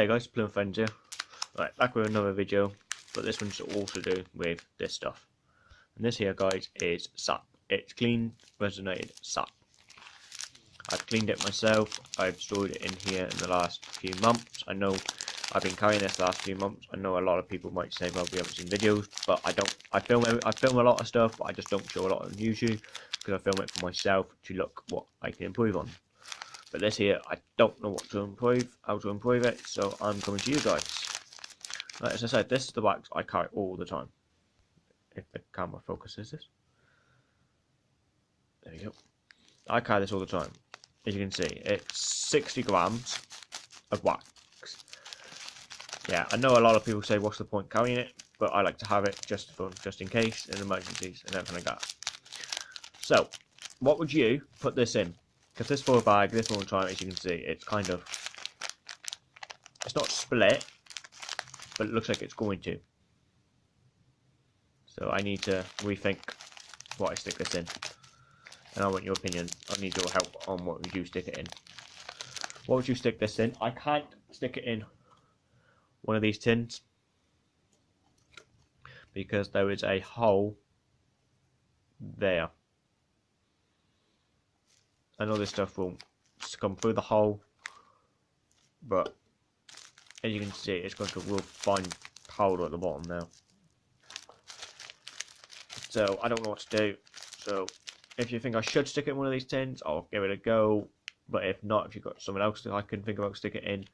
Hi guys, Plume Friends here. Right, back with another video, but this one's all to do with this stuff. And this here, guys, is sap. It's clean, resonated sap. I've cleaned it myself. I've stored it in here in the last few months. I know I've been carrying this last few months. I know a lot of people might say, well, we haven't seen videos, but I don't. I film. I film a lot of stuff, but I just don't show a lot on YouTube because I film it for myself to look what I can improve on. But this here, I don't know what to improve, how to improve it, so I'm coming to you guys. Right, as I said, this is the wax I carry all the time. If the camera focuses this. There we go. I carry this all the time. As you can see, it's 60 grams of wax. Yeah, I know a lot of people say, what's the point carrying it? But I like to have it just for, just in case, in emergencies and everything like that. So, what would you put this in? Because this full bag, this one time, as you can see, it's kind of, it's not split, but it looks like it's going to. So I need to rethink what I stick this in. And I want your opinion. I need your help on what would you stick it in. What would you stick this in? I can't stick it in one of these tins because there is a hole there. I know this stuff will come through the hole, but as you can see, it's got a real fine powder at the bottom now. So I don't know what to do. So if you think I should stick it in one of these tins, I'll give it a go. But if not, if you've got someone else that I can think about stick it in,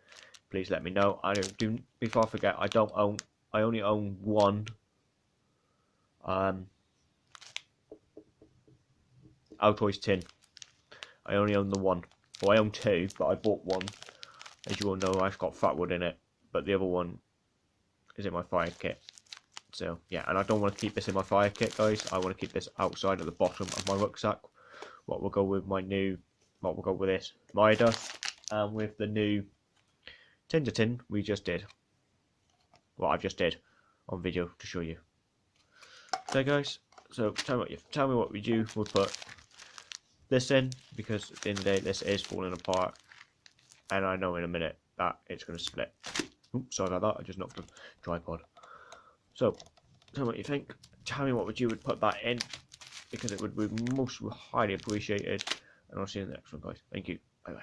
please let me know. I don't do before I forget. I don't own. I only own one. Um, Altoids tin. I only own the one. Well, I own two, but I bought one. As you all know, I've got fatwood in it, but the other one is in my fire kit. So, yeah, and I don't want to keep this in my fire kit, guys. I want to keep this outside at the bottom of my rucksack. What will go with my new, what will go with this Mida, and with the new Tinder tin we just did. What I've just did on video to show you. So, guys, so tell me what you tell me what we do. We'll put this in because at the end of the day this is falling apart and I know in a minute that it's going to split. Oops, sorry about that, I just knocked the tripod. So, tell me what you think. Tell me what would you would put that in because it would be most highly appreciated. And I'll see you in the next one, guys. Thank you. Bye bye.